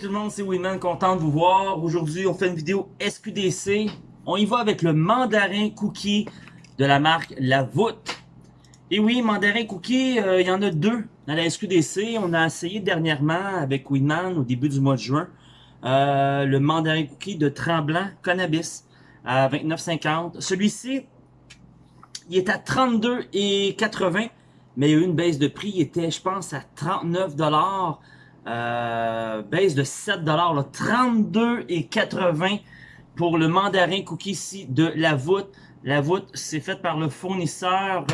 tout le monde, c'est Winman, content de vous voir. Aujourd'hui, on fait une vidéo SQDC. On y va avec le mandarin cookie de la marque La Voûte. Et oui, mandarin cookie, euh, il y en a deux dans la SQDC. On a essayé dernièrement avec Winman au début du mois de juin. Euh, le mandarin cookie de Tremblant Cannabis à 29,50. Celui-ci, il est à 32,80 mais il y a eu une baisse de prix. Il était, je pense, à 39 euh, baisse de 7 là, 32,80 pour le mandarin cookie ici de la voûte. La voûte, c'est fait par le fournisseur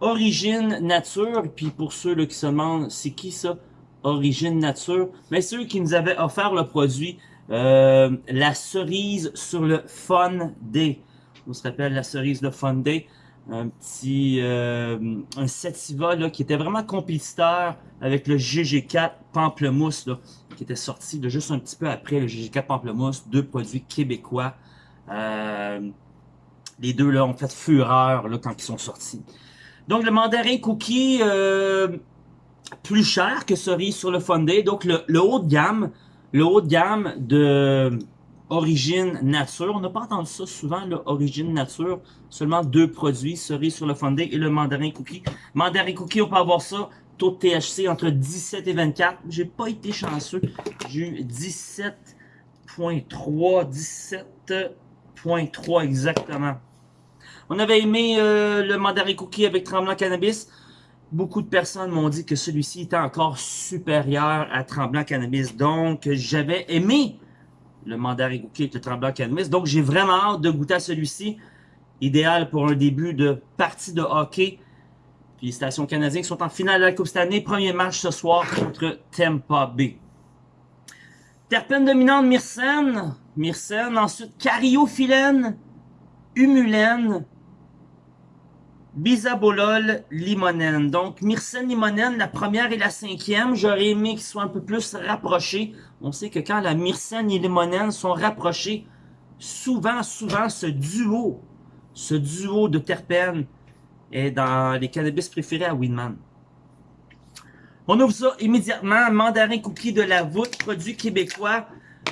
Origine Nature. Puis pour ceux là, qui se demandent, c'est qui ça? Origine Nature? Mais ceux qui nous avaient offert le produit, euh, la cerise sur le Fun Day. On se rappelle la cerise de Fun Day un petit euh, un sativa là, qui était vraiment compétiteur avec le GG4 Pamplemousse là, qui était sorti de juste un petit peu après le GG4 Pamplemousse, deux produits québécois. Euh, les deux là ont fait fureur là, quand ils sont sortis. Donc le mandarin cookie euh, plus cher que cerise sur le Fondé. Donc le, le haut de gamme, le haut de gamme de Origine Nature. On n'a pas entendu ça souvent, là, Origine Nature. Seulement deux produits, cerise sur le fondé et le mandarin cookie. Mandarin cookie, on peut avoir ça, taux de THC entre 17 et 24. J'ai pas été chanceux. J'ai eu 17.3, 17.3 exactement. On avait aimé euh, le mandarin cookie avec Tremblant Cannabis. Beaucoup de personnes m'ont dit que celui-ci était encore supérieur à Tremblant Cannabis. Donc, j'avais aimé le mandarin cookie et le tremblant cannabis. Donc, j'ai vraiment hâte de goûter à celui-ci. Idéal pour un début de partie de hockey. Puis les stations canadiennes sont en finale de la Coupe cette année. Premier match ce soir contre Tampa Bay. Terpène dominante myrcène. Myrcène. Ensuite, cariophyllène. Humulène bisabolol limonène. Donc, myrcène limonène, la première et la cinquième, j'aurais aimé qu'ils soient un peu plus rapprochés. On sait que quand la myrcène et limonène sont rapprochés, souvent, souvent, ce duo, ce duo de terpènes est dans les cannabis préférés à Winman. On ouvre ça immédiatement. Mandarin cookie de la voûte, produit québécois.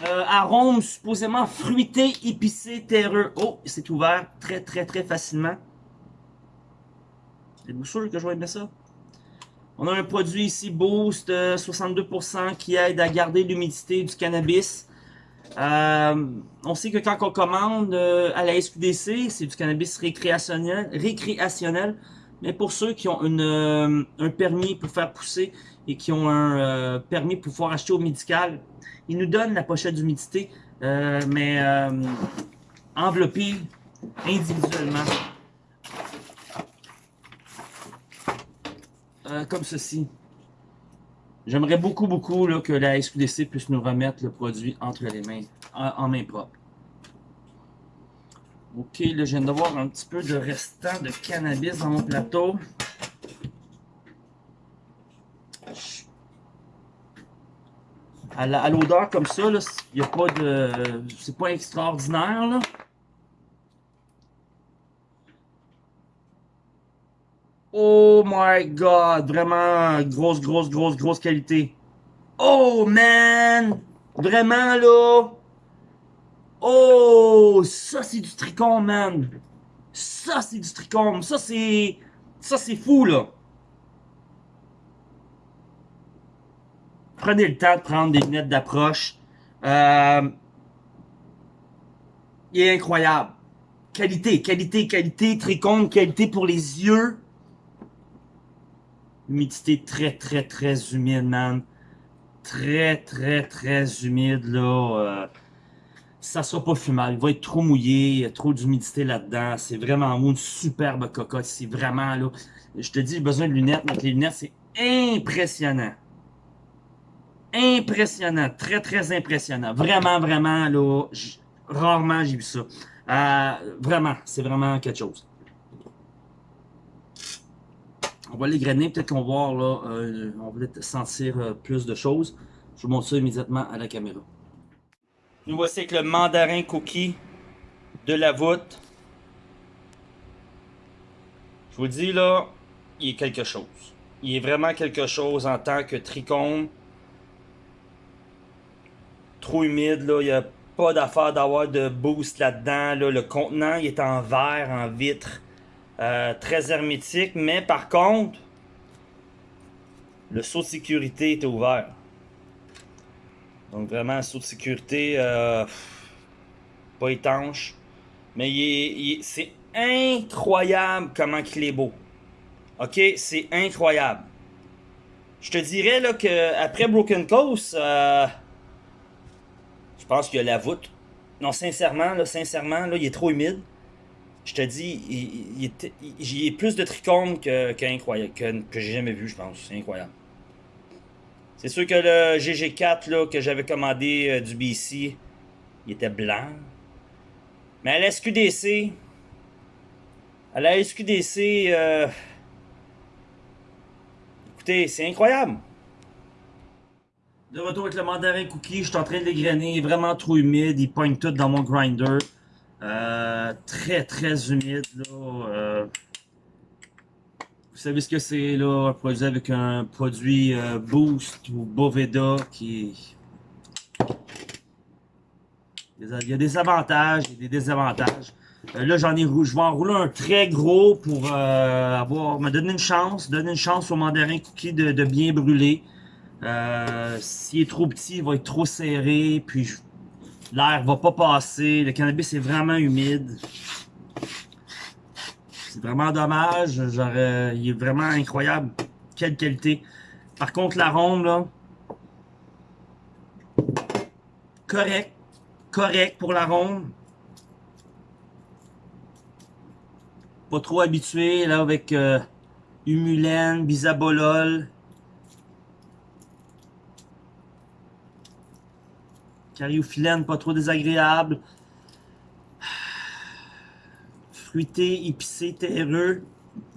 Euh, arôme supposément fruité, épicé, terreux. Oh, c'est ouvert très, très, très facilement. Êtes-vous sûr que je vais aimer ça? On a un produit ici, Boost, 62%, euh, qui aide à garder l'humidité du cannabis. Euh, on sait que quand on commande euh, à la SQDC, c'est du cannabis récréationnel. Mais pour ceux qui ont un permis pour faire pousser et qui ont un permis pour pouvoir acheter au médical, ils nous donnent la pochette d'humidité, mais enveloppée individuellement. Euh, comme ceci. J'aimerais beaucoup, beaucoup là, que la SQDC puisse nous remettre le produit entre les mains, en, main propre. Ok, là, je viens d'avoir un petit peu de restant de cannabis dans mon plateau. À l'odeur comme ça, il n'y a pas de... C'est pas extraordinaire, là. Oh my god, vraiment grosse, grosse, grosse, grosse qualité. Oh man, vraiment là. Oh, ça c'est du tricôme, man. Ça c'est du tricôme, ça c'est, ça c'est fou là. Prenez le temps de prendre des lunettes d'approche. Euh, il est incroyable. Qualité, qualité, qualité, tricôme, qualité pour les yeux. Humidité très, très, très humide, man. Très, très, très humide, là. Euh, ça sera pas fumable. Il va être trop mouillé. Il y a trop d'humidité là-dedans. C'est vraiment une superbe cocotte. C'est vraiment, là. Je te dis, j'ai besoin de lunettes. les lunettes, c'est impressionnant. Impressionnant. Très, très impressionnant. Vraiment, vraiment, là. Rarement j'ai vu ça. Euh, vraiment, c'est vraiment quelque chose. On va les grainer, peut-être qu'on va voir là, euh, on va peut-être sentir euh, plus de choses. Je vous montre ça immédiatement à la caméra. Nous voici avec le mandarin cookie de la voûte. Je vous dis là, il est quelque chose. Il est vraiment quelque chose en tant que tricône. trop humide, là. Il n'y a pas d'affaire d'avoir de boost là-dedans. Là. Le contenant, il est en verre, en vitre. Euh, très hermétique. Mais par contre, le saut de sécurité était ouvert. Donc vraiment, un saut de sécurité euh, pas étanche. Mais c'est incroyable comment il est beau. Ok, c'est incroyable. Je te dirais là que après Broken Coast, euh, je pense qu'il y a la voûte. Non, sincèrement, là, sincèrement, là, il est trop humide. Je te dis, il, il, est plus de trichomes que, que, que j'ai jamais vu, je pense. C'est incroyable. C'est sûr que le GG4 là, que j'avais commandé euh, du BC, il était blanc. Mais à la SQDC, à la SQDC, euh, écoutez, c'est incroyable. De retour avec le mandarin cookie, je suis en train de l'égrainer, vraiment trop humide, il pointe tout dans mon grinder. Euh, très très humide là. Vous savez ce que c'est là, un produit avec un produit euh, Boost ou Boveda qui... Il y a des avantages et des désavantages. Euh, là, j'en ai je vais enrouler un très gros pour euh, avoir me donner une chance, donner une chance au mandarin cookie de, bien brûler. S'il est trop petit, il va être trop serré, puis l'air va pas passer. Le cannabis est vraiment humide. C'est vraiment dommage. il est vraiment incroyable. Quelle qualité. Par contre, l'arôme, là, correct. Correct pour l'arôme. Pas trop habitué, là, avec euh, humulène, bisabolol. Cariophyllène, pas trop désagréable fruité, épicé, terreux.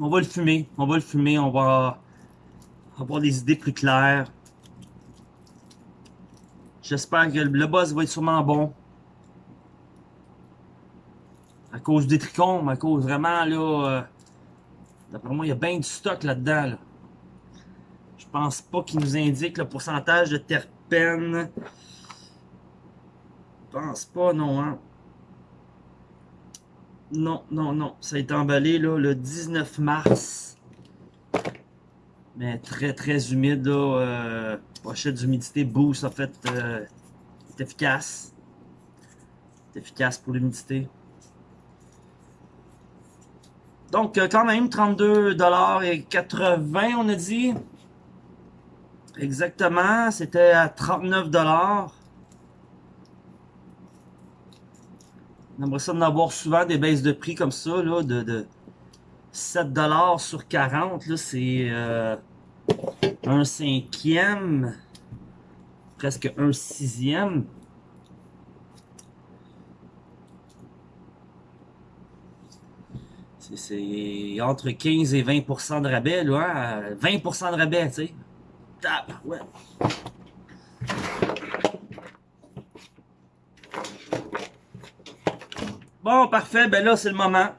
On va le fumer. On va le fumer. On va avoir des idées plus claires. J'espère que le boss va être sûrement bon. À cause des trichomes, à cause vraiment là. Euh, d'après moi, il y a bien du stock là-dedans. Je pense pas qu'il nous indique le pourcentage de terpènes. Je pense pas, non, hein. Non, non, non. Ça a été emballé là, le 19 mars. Mais très, très humide. Là, euh, pochette d'humidité boost, en fait, euh, efficace. C'est efficace pour l'humidité. Donc, euh, quand même, 32,80$, on a dit. Exactement, c'était à 39$. On aimerait ça d'en avoir souvent des baisses de prix comme ça, de, de 7$ sur 40, là, c'est euh, un cinquième, presque un sixième. C'est entre 15 et 20% de rabais, là, 20% hein. de rabais, tu sais. ouais. Bon, parfait. Ben là, c'est le moment.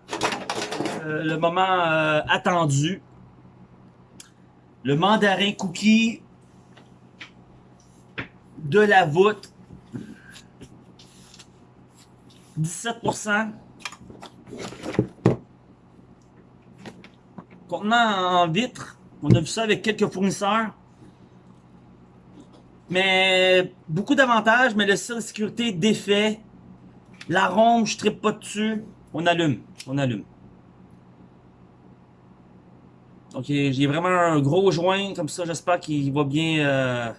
Euh, le moment euh, attendu. Le mandarin cookie de la voûte. 17%. Contenant en vitre. On a vu ça avec quelques fournisseurs. Mais beaucoup d'avantages, mais le de sécurité défait. L'arôme, je tripe pas dessus. On allume. On allume. Donc, j'ai vraiment un gros joint comme ça. J'espère qu'il va bien... Euh...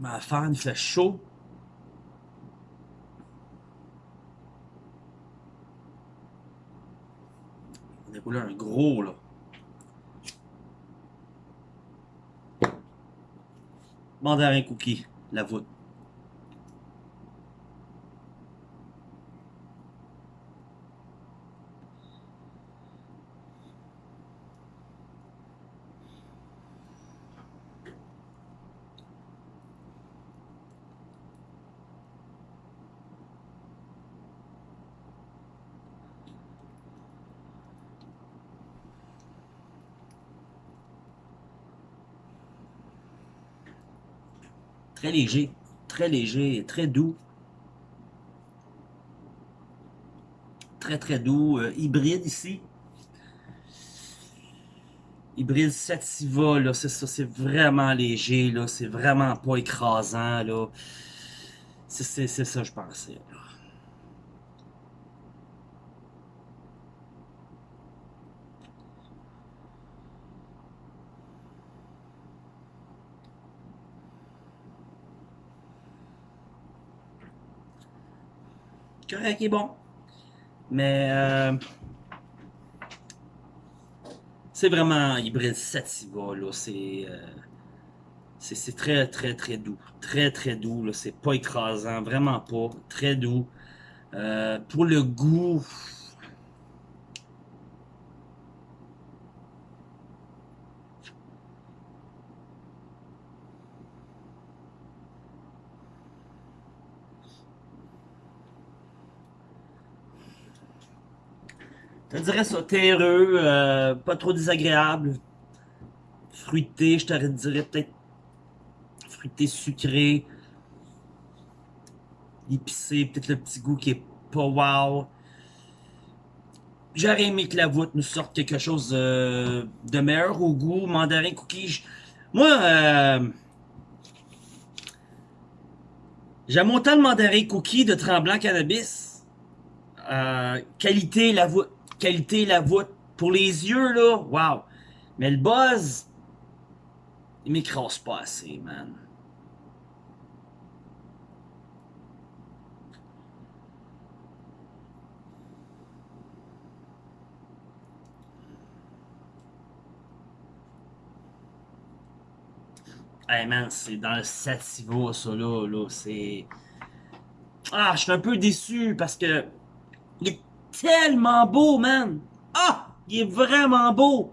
Ma il fait chaud. On déroule un gros, là. Mandarin cookie, la voûte. Très léger. Très léger. Très doux. Très très doux. Euh, hybride ici. Hybride Sativa, là, c'est ça, c'est vraiment léger, là, c'est vraiment pas écrasant, là. C'est ça, je pensais. Correct est bon. Mais euh, c'est vraiment hybride sativa, là. C'est euh, c'est très, très, très doux. Très, très doux. C'est pas écrasant, vraiment pas. Très doux. Euh, pour le goût, Je dirais ça, terreux, euh, pas trop désagréable. Fruité, je te dirais peut-être fruité sucré. Épicé, peut-être le petit goût qui est pas wow. J'aurais aimé que la voûte nous sorte quelque chose euh, de meilleur au goût. Mandarin cookie. Moi, euh, j'aime autant le mandarin cookie de Tremblant Cannabis. Euh, qualité, la voûte qualité la voûte. Pour les yeux, là, wow. Mais le buzz, il m'écrase pas assez, man. Hey man, c'est dans le sativa, ça là, là, c'est... Ah, je suis un peu déçu parce que tellement beau, man. Ah! Il est vraiment beau.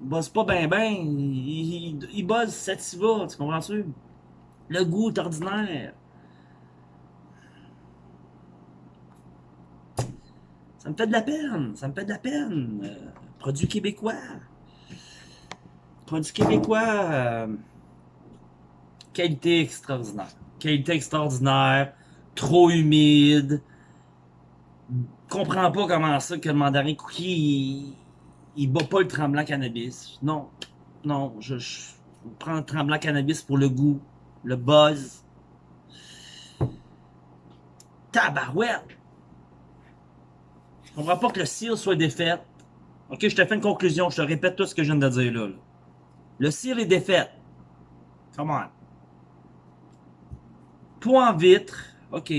Il bosse pas ben ben. Il, il, il bosse sativa, tu comprends-tu? Le goût est ordinaire. Ça me fait de la peine. Ça me fait de la peine. Euh, produit québécois. Produit québécois. Euh, qualité extraordinaire. Qualité extraordinaire. Trop humide comprends pas comment ça que le mandarin cookie, il, bat pas le tremblant cannabis. Non, non, je, prends le tremblant cannabis pour le goût, le buzz. Tabarouette! Je comprends pas que le cire soit défait. Ok, je te fais une conclusion, je te répète tout ce que je viens de dire là. Le cire est défait. Come on. Point en vitre, ok.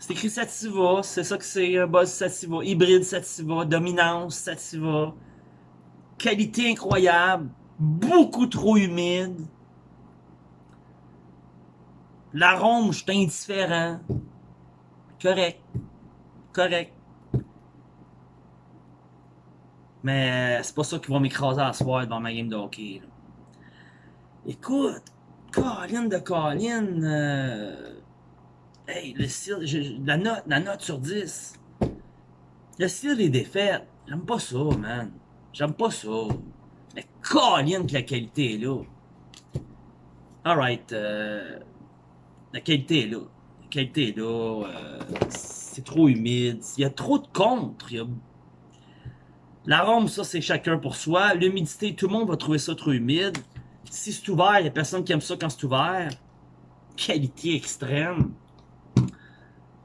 C'est écrit Sativa, c'est ça que c'est un buzz Sativa, hybride Sativa, dominance Sativa, qualité incroyable, beaucoup trop humide. L'arôme, je suis indifférent. Correct. Correct. Mais c'est pas ça qui va m'écraser à soir dans ma game de hockey. Écoute, Colin de Colin, euh, Hey, le style, la, note, la note sur 10. Le style est défaite. J'aime pas ça, man. J'aime pas ça. Mais colline que la qualité est là. Alright. Euh, la qualité est là. La qualité est là. Euh, c'est trop humide. Il y a trop de contre. L'arôme, ça, c'est chacun pour soi. L'humidité, tout le monde va trouver ça trop humide. Si c'est ouvert, il n'y a personne qui aime ça quand c'est ouvert. Qualité extrême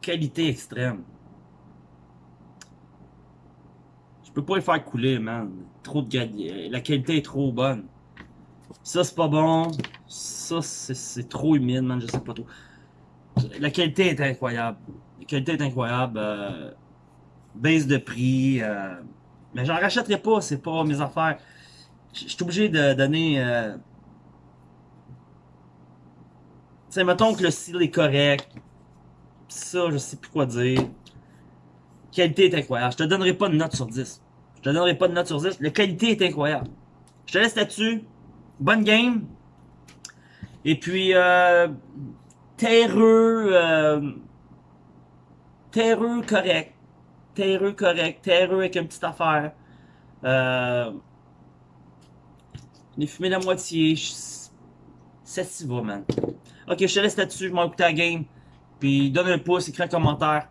qualité extrême. Je peux pas les faire couler, man. Trop de La qualité est trop bonne. Ça, c'est pas bon. Ça, c'est trop humide, man. Je sais pas trop. La qualité est incroyable. La qualité est incroyable. Euh, baisse de prix. Euh, mais j'en rachèterai pas. C'est pas mes affaires. Je suis obligé de donner... Euh, tu mettons que le style est correct ça, je sais plus quoi dire. Qualité est incroyable. Je te donnerai pas de note sur 10. Je te donnerai pas de note sur 10. La qualité est incroyable. Je te laisse là-dessus. Bonne game. Et puis, euh, terreux, euh, terreux correct. Terreux correct. Terreux avec une petite affaire. Euh, J'ai fumé la moitié. Ça s'y va, man. Ok, je te laisse là-dessus. Je m'en écouter la game. Puis donne un pouce, écris un commentaire.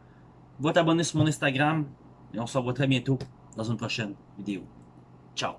Va t'abonner sur mon Instagram. Et on se revoit très bientôt dans une prochaine vidéo. Ciao.